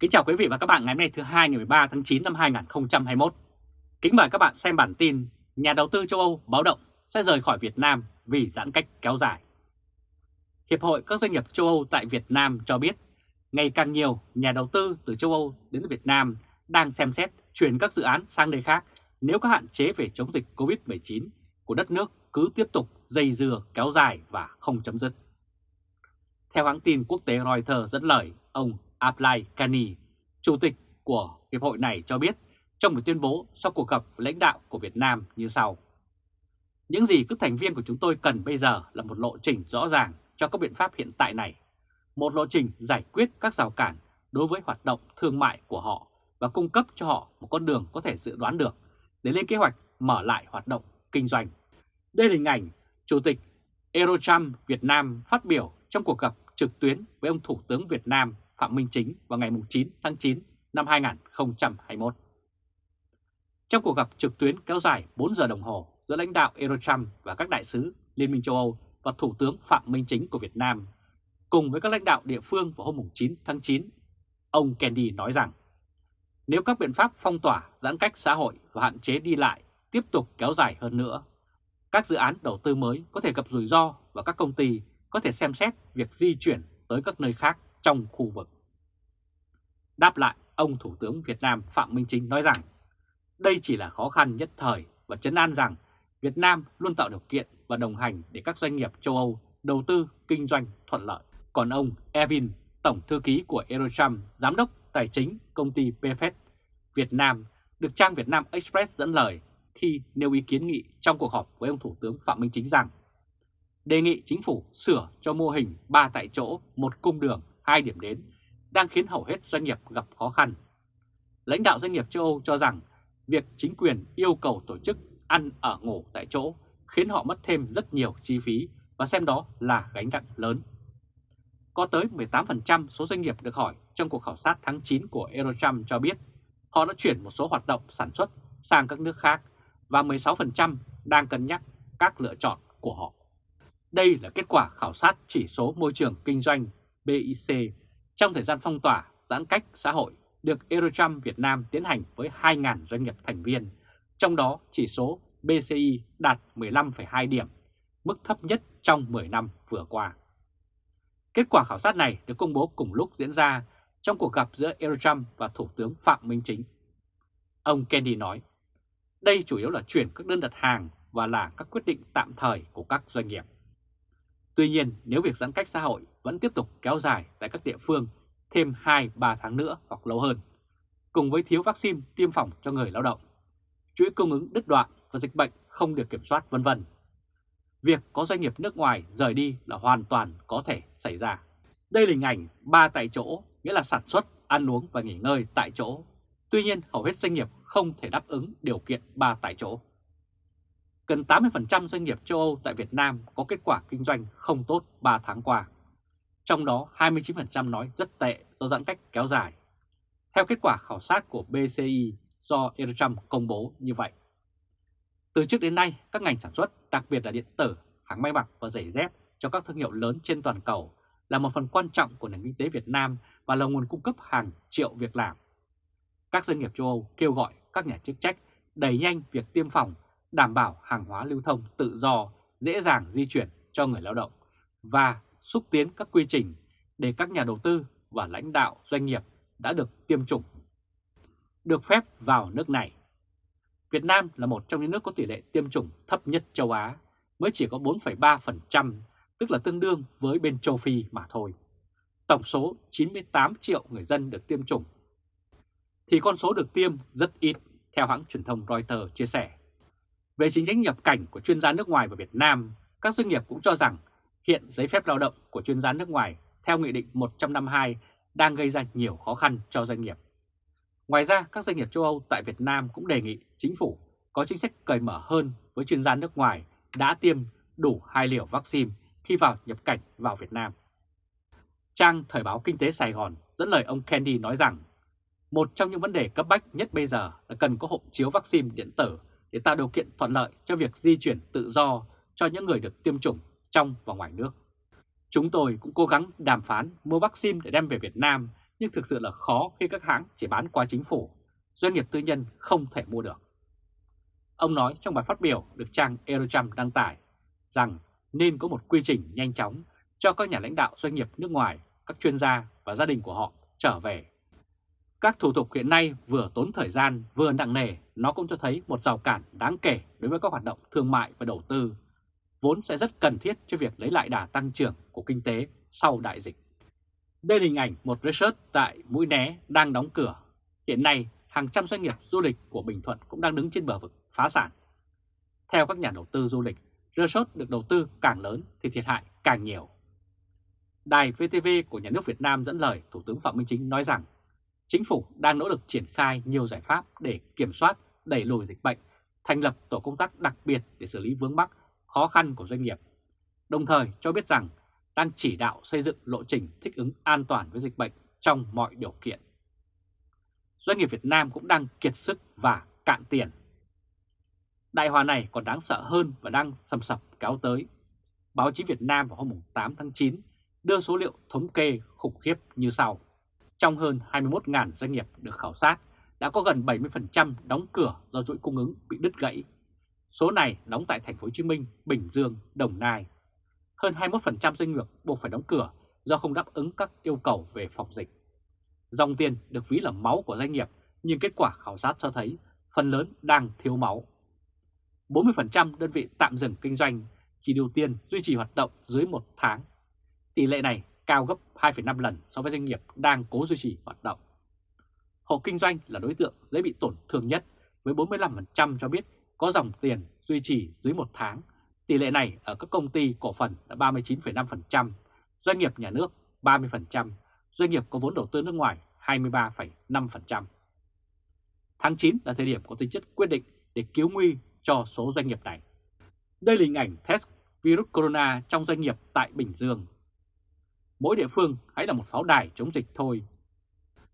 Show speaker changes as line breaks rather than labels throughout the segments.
Kính chào quý vị và các bạn ngày hôm nay thứ hai ngày 13 tháng 9 năm 2021. Kính mời các bạn xem bản tin Nhà đầu tư châu Âu báo động sẽ rời khỏi Việt Nam vì giãn cách kéo dài. Hiệp hội các doanh nghiệp châu Âu tại Việt Nam cho biết, ngày càng nhiều nhà đầu tư từ châu Âu đến Việt Nam đang xem xét chuyển các dự án sang nơi khác nếu các hạn chế về chống dịch COVID-19 của đất nước cứ tiếp tục dây dưa kéo dài và không chấm dứt. Theo hãng tin quốc tế Reuters dẫn lời, ông Ablai Kani, chủ tịch của hiệp hội này cho biết trong một tuyên bố sau cuộc gặp lãnh đạo của Việt Nam như sau. Những gì các thành viên của chúng tôi cần bây giờ là một lộ trình rõ ràng cho các biện pháp hiện tại này, một lộ trình giải quyết các rào cản đối với hoạt động thương mại của họ và cung cấp cho họ một con đường có thể dự đoán được để lên kế hoạch mở lại hoạt động kinh doanh. Đây là hình ảnh Chủ tịch Eurochamp Việt Nam phát biểu trong cuộc gặp trực tuyến với ông Thủ tướng Việt Nam Phạm Minh Chính vào ngày 9 tháng 9 năm 2021. Trong cuộc gặp trực tuyến kéo dài 4 giờ đồng hồ giữa lãnh đạo Eurochamp và các đại sứ Liên minh châu Âu và Thủ tướng Phạm Minh Chính của Việt Nam, cùng với các lãnh đạo địa phương vào hôm 9 tháng 9, ông Kennedy nói rằng nếu các biện pháp phong tỏa, giãn cách xã hội và hạn chế đi lại tiếp tục kéo dài hơn nữa, các dự án đầu tư mới có thể gặp rủi ro và các công ty có thể xem xét việc di chuyển tới các nơi khác trong khu vực. Đáp lại, ông Thủ tướng Việt Nam Phạm Minh Chính nói rằng đây chỉ là khó khăn nhất thời và chấn an rằng Việt Nam luôn tạo điều kiện và đồng hành để các doanh nghiệp châu Âu đầu tư kinh doanh thuận lợi. Còn ông Evin, Tổng Thư ký của Eurochamp, Giám đốc Tài chính công ty PFS Việt Nam, được trang Việt Nam Express dẫn lời khi nêu ý kiến nghị trong cuộc họp với ông Thủ tướng Phạm Minh Chính rằng đề nghị chính phủ sửa cho mô hình 3 tại chỗ, một cung đường, hai điểm đến, đang khiến hầu hết doanh nghiệp gặp khó khăn. Lãnh đạo doanh nghiệp châu Âu cho rằng việc chính quyền yêu cầu tổ chức ăn ở ngủ tại chỗ khiến họ mất thêm rất nhiều chi phí và xem đó là gánh nặng lớn. Có tới 18% số doanh nghiệp được hỏi trong cuộc khảo sát tháng 9 của Eurocharm cho biết, họ đã chuyển một số hoạt động sản xuất sang các nước khác và 16% đang cân nhắc các lựa chọn của họ. Đây là kết quả khảo sát chỉ số môi trường kinh doanh BIC trong thời gian phong tỏa giãn cách xã hội được Eurocharm Việt Nam tiến hành với 2.000 doanh nghiệp thành viên, trong đó chỉ số BCI đạt 15,2 điểm, mức thấp nhất trong 10 năm vừa qua. Kết quả khảo sát này được công bố cùng lúc diễn ra trong cuộc gặp giữa Eurocharm và Thủ tướng Phạm Minh Chính. Ông Kennedy nói, đây chủ yếu là chuyển các đơn đặt hàng và là các quyết định tạm thời của các doanh nghiệp. Tuy nhiên, nếu việc giãn cách xã hội vẫn tiếp tục kéo dài tại các địa phương thêm 2-3 tháng nữa hoặc lâu hơn, cùng với thiếu vaccine tiêm phòng cho người lao động, chuỗi cung ứng đứt đoạn và dịch bệnh không được kiểm soát vân vân. Việc có doanh nghiệp nước ngoài rời đi là hoàn toàn có thể xảy ra. Đây là hình ảnh ba tại chỗ, nghĩa là sản xuất, ăn uống và nghỉ ngơi tại chỗ. Tuy nhiên, hầu hết doanh nghiệp không thể đáp ứng điều kiện ba tại chỗ. Gần 80% doanh nghiệp châu Âu tại Việt Nam có kết quả kinh doanh không tốt 3 tháng qua. Trong đó 29% nói rất tệ do giãn cách kéo dài. Theo kết quả khảo sát của BCI do Eurochamp công bố như vậy. Từ trước đến nay, các ngành sản xuất, đặc biệt là điện tử, hàng may mặc và giày dép cho các thương hiệu lớn trên toàn cầu là một phần quan trọng của nền kinh tế Việt Nam và là nguồn cung cấp hàng triệu việc làm. Các doanh nghiệp châu Âu kêu gọi các nhà chức trách đẩy nhanh việc tiêm phòng, đảm bảo hàng hóa lưu thông tự do, dễ dàng di chuyển cho người lao động và xúc tiến các quy trình để các nhà đầu tư và lãnh đạo doanh nghiệp đã được tiêm chủng được phép vào nước này. Việt Nam là một trong những nước có tỷ lệ tiêm chủng thấp nhất châu Á, mới chỉ có 4,3%, tức là tương đương với bên châu Phi mà thôi. Tổng số 98 triệu người dân được tiêm chủng, thì con số được tiêm rất ít, theo hãng truyền thông Reuters chia sẻ. Về chính sách nhập cảnh của chuyên gia nước ngoài vào Việt Nam, các doanh nghiệp cũng cho rằng hiện giấy phép lao động của chuyên gia nước ngoài theo Nghị định 152 đang gây ra nhiều khó khăn cho doanh nghiệp. Ngoài ra, các doanh nghiệp châu Âu tại Việt Nam cũng đề nghị chính phủ có chính sách cởi mở hơn với chuyên gia nước ngoài đã tiêm đủ hai liều vaccine khi vào nhập cảnh vào Việt Nam. Trang Thời báo Kinh tế Sài Gòn dẫn lời ông Kennedy nói rằng một trong những vấn đề cấp bách nhất bây giờ là cần có hộ chiếu vaccine điện tử để tạo điều kiện thuận lợi cho việc di chuyển tự do cho những người được tiêm chủng trong và ngoài nước. Chúng tôi cũng cố gắng đàm phán mua vaccine để đem về Việt Nam nhưng thực sự là khó khi các hãng chỉ bán qua chính phủ, doanh nghiệp tư nhân không thể mua được. Ông nói trong bài phát biểu được trang Eurocham đăng tải rằng nên có một quy trình nhanh chóng cho các nhà lãnh đạo doanh nghiệp nước ngoài, các chuyên gia và gia đình của họ trở về. Các thủ tục hiện nay vừa tốn thời gian vừa nặng nề, nó cũng cho thấy một rào cản đáng kể đối với các hoạt động thương mại và đầu tư, vốn sẽ rất cần thiết cho việc lấy lại đà tăng trưởng của kinh tế sau đại dịch. Đây là hình ảnh một resort tại Mũi Né đang đóng cửa. Hiện nay, hàng trăm doanh nghiệp du lịch của Bình Thuận cũng đang đứng trên bờ vực phá sản. Theo các nhà đầu tư du lịch, resort được đầu tư càng lớn thì thiệt hại càng nhiều. Đài VTV của nhà nước Việt Nam dẫn lời Thủ tướng Phạm Minh Chính nói rằng chính phủ đang nỗ lực triển khai nhiều giải pháp để kiểm soát, đẩy lùi dịch bệnh, thành lập tổ công tác đặc biệt để xử lý vướng mắc, khó khăn của doanh nghiệp. Đồng thời cho biết rằng đang chỉ đạo xây dựng lộ trình thích ứng an toàn với dịch bệnh trong mọi điều kiện. Doanh nghiệp Việt Nam cũng đang kiệt sức và cạn tiền. Đại hòa này còn đáng sợ hơn và đang sầm sập kéo tới. Báo chí Việt Nam vào hôm 8 tháng 9 đưa số liệu thống kê khủng khiếp như sau. Trong hơn 21.000 doanh nghiệp được khảo sát, đã có gần 70% đóng cửa do chuỗi cung ứng bị đứt gãy. Số này đóng tại thành phố Hồ Chí Minh, Bình Dương, Đồng Nai. Hơn 21% doanh nghiệp buộc phải đóng cửa do không đáp ứng các yêu cầu về phòng dịch. Dòng tiền được ví là máu của doanh nghiệp, nhưng kết quả khảo sát cho thấy phần lớn đang thiếu máu. 40% đơn vị tạm dừng kinh doanh, chỉ điều tiền duy trì hoạt động dưới một tháng. Tỷ lệ này cao gấp 2,5 lần so với doanh nghiệp đang cố duy trì hoạt động. Hộ kinh doanh là đối tượng dễ bị tổn thương nhất với 45% cho biết có dòng tiền duy trì dưới một tháng. Tỷ lệ này ở các công ty cổ phần là 39,5%, doanh nghiệp nhà nước 30%, doanh nghiệp có vốn đầu tư nước ngoài 23,5%. Tháng 9 là thời điểm có tính chất quyết định để cứu nguy cho số doanh nghiệp này. Đây là hình ảnh test virus corona trong doanh nghiệp tại Bình Dương. Mỗi địa phương hãy là một pháo đài chống dịch thôi.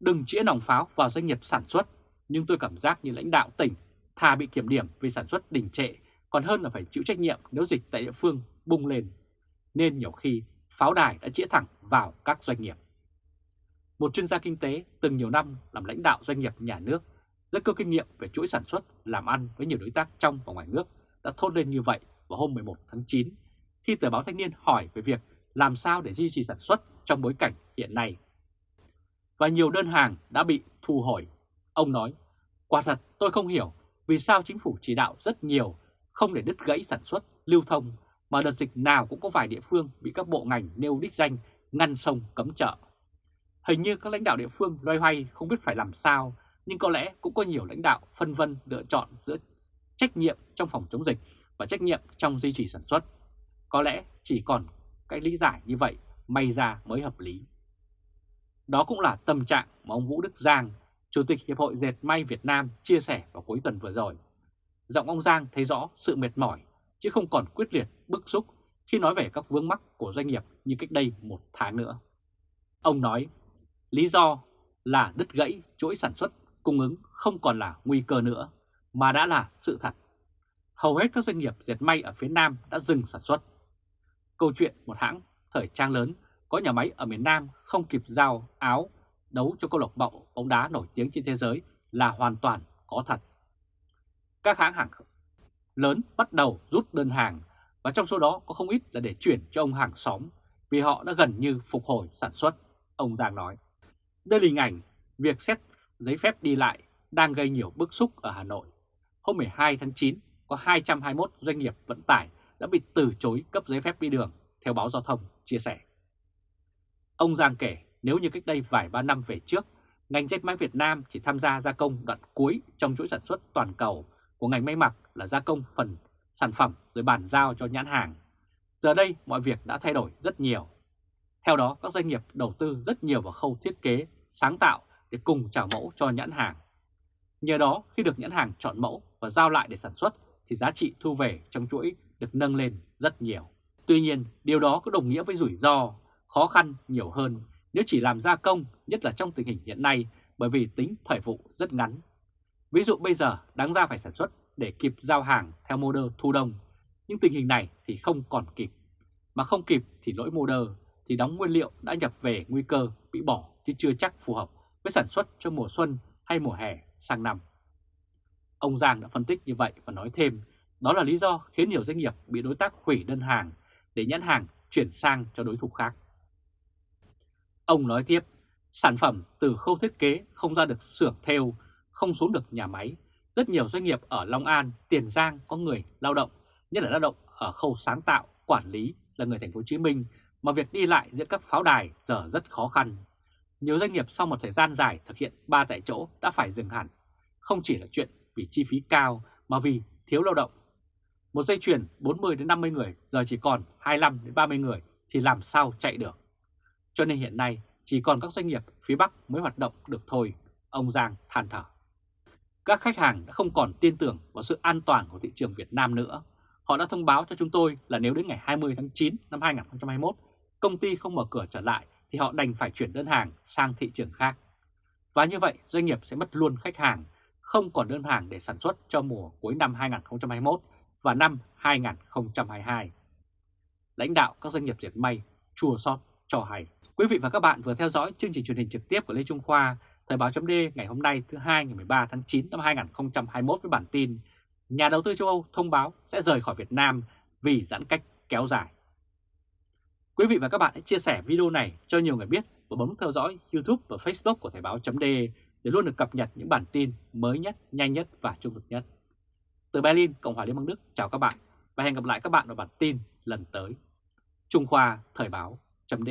Đừng chĩa nòng pháo vào doanh nghiệp sản xuất, nhưng tôi cảm giác như lãnh đạo tỉnh thà bị kiểm điểm vì sản xuất đình trệ còn hơn là phải chịu trách nhiệm nếu dịch tại địa phương bung lên. Nên nhiều khi pháo đài đã chĩa thẳng vào các doanh nghiệp. Một chuyên gia kinh tế từng nhiều năm làm lãnh đạo doanh nghiệp nhà nước, rất có kinh nghiệm về chuỗi sản xuất, làm ăn với nhiều đối tác trong và ngoài nước đã thốt lên như vậy vào hôm 11 tháng 9 khi tờ báo Thanh niên hỏi về việc làm sao để duy trì sản xuất trong bối cảnh hiện nay. Và nhiều đơn hàng đã bị thu hồi. Ông nói, quả thật tôi không hiểu vì sao chính phủ chỉ đạo rất nhiều không để đứt gãy sản xuất, lưu thông mà đợt dịch nào cũng có vài địa phương bị các bộ ngành nêu đích danh ngăn sông cấm chợ. Hình như các lãnh đạo địa phương loay hoay không biết phải làm sao, nhưng có lẽ cũng có nhiều lãnh đạo phân vân lựa chọn giữa trách nhiệm trong phòng chống dịch và trách nhiệm trong duy trì sản xuất. Có lẽ chỉ còn cái lý giải như vậy may ra mới hợp lý. Đó cũng là tâm trạng mà ông Vũ Đức Giang, Chủ tịch Hiệp hội Dệt May Việt Nam chia sẻ vào cuối tuần vừa rồi. Giọng ông Giang thấy rõ sự mệt mỏi, chứ không còn quyết liệt, bức xúc khi nói về các vướng mắc của doanh nghiệp như cách đây một tháng nữa. Ông nói, lý do là đứt gãy chuỗi sản xuất cung ứng không còn là nguy cơ nữa, mà đã là sự thật. Hầu hết các doanh nghiệp dệt may ở phía Nam đã dừng sản xuất. Câu chuyện một hãng thời trang lớn có nhà máy ở miền Nam không kịp giao áo đấu cho câu lạc bộ bóng đá nổi tiếng trên thế giới là hoàn toàn có thật. Các hãng hàng lớn bắt đầu rút đơn hàng và trong số đó có không ít là để chuyển cho ông hàng xóm vì họ đã gần như phục hồi sản xuất, ông Giang nói. Đây là hình ảnh việc xét giấy phép đi lại đang gây nhiều bức xúc ở Hà Nội. Hôm 12 tháng 9 có 221 doanh nghiệp vận tải đã bị từ chối cấp giấy phép đi đường, theo báo giao thông chia sẻ. Ông Giang kể nếu như cách đây vài ba năm về trước, ngành dệt may Việt Nam chỉ tham gia gia công đoạn cuối trong chuỗi sản xuất toàn cầu của ngành may mặc là gia công phần sản phẩm rồi bàn giao cho nhãn hàng. Giờ đây mọi việc đã thay đổi rất nhiều. Theo đó, các doanh nghiệp đầu tư rất nhiều vào khâu thiết kế, sáng tạo để cùng trả mẫu cho nhãn hàng. Nhờ đó, khi được nhãn hàng chọn mẫu và giao lại để sản xuất thì giá trị thu về trong chuỗi được nâng lên rất nhiều. Tuy nhiên, điều đó có đồng nghĩa với rủi ro, khó khăn nhiều hơn nếu chỉ làm gia công, nhất là trong tình hình hiện nay bởi vì tính thời vụ rất ngắn. Ví dụ bây giờ đáng ra phải sản xuất để kịp giao hàng theo mô đơ thu đông, nhưng tình hình này thì không còn kịp. Mà không kịp thì lỗi mô đơ thì đóng nguyên liệu đã nhập về nguy cơ bị bỏ chứ chưa chắc phù hợp với sản xuất cho mùa xuân hay mùa hè sang năm. Ông Giang đã phân tích như vậy và nói thêm đó là lý do khiến nhiều doanh nghiệp bị đối tác hủy đơn hàng để nhãn hàng chuyển sang cho đối thủ khác. Ông nói tiếp, sản phẩm từ khâu thiết kế không ra được xưởng theo, không xuống được nhà máy. Rất nhiều doanh nghiệp ở Long An, Tiền Giang có người lao động, nhất là lao động ở khâu sáng tạo, quản lý là người thành phố Hồ Chí Minh mà việc đi lại giữa các pháo đài giờ rất khó khăn. Nhiều doanh nghiệp sau một thời gian dài thực hiện ba tại chỗ đã phải dừng hẳn. Không chỉ là chuyện vì chi phí cao mà vì thiếu lao động. Một dây chuyền 40 đến 50 người giờ chỉ còn 25 đến 30 người thì làm sao chạy được. Cho nên hiện nay chỉ còn các doanh nghiệp phía Bắc mới hoạt động được thôi, ông Giang than thở. Các khách hàng đã không còn tin tưởng vào sự an toàn của thị trường Việt Nam nữa. Họ đã thông báo cho chúng tôi là nếu đến ngày 20 tháng 9 năm 2021 công ty không mở cửa trở lại thì họ đành phải chuyển đơn hàng sang thị trường khác. Và như vậy doanh nghiệp sẽ mất luôn khách hàng, không còn đơn hàng để sản xuất cho mùa cuối năm 2021 và năm 2022. Lãnh đạo các doanh nghiệp dệt may chua xót cho hay. Quý vị và các bạn vừa theo dõi chương trình truyền hình trực tiếp của Lê Trung Khoa, Thời báo .d ngày hôm nay thứ hai ngày 13 tháng 9 năm 2021 với bản tin Nhà đầu tư châu Âu thông báo sẽ rời khỏi Việt Nam vì giãn cách kéo dài. Quý vị và các bạn hãy chia sẻ video này cho nhiều người biết và bấm theo dõi YouTube và Facebook của Thời báo .d để luôn được cập nhật những bản tin mới nhất, nhanh nhất và trung thực nhất. Từ Berlin, Cộng hòa Liên bang Đức, chào các bạn và hẹn gặp lại các bạn ở bản tin lần tới. Trung Khoa Thời báo chấm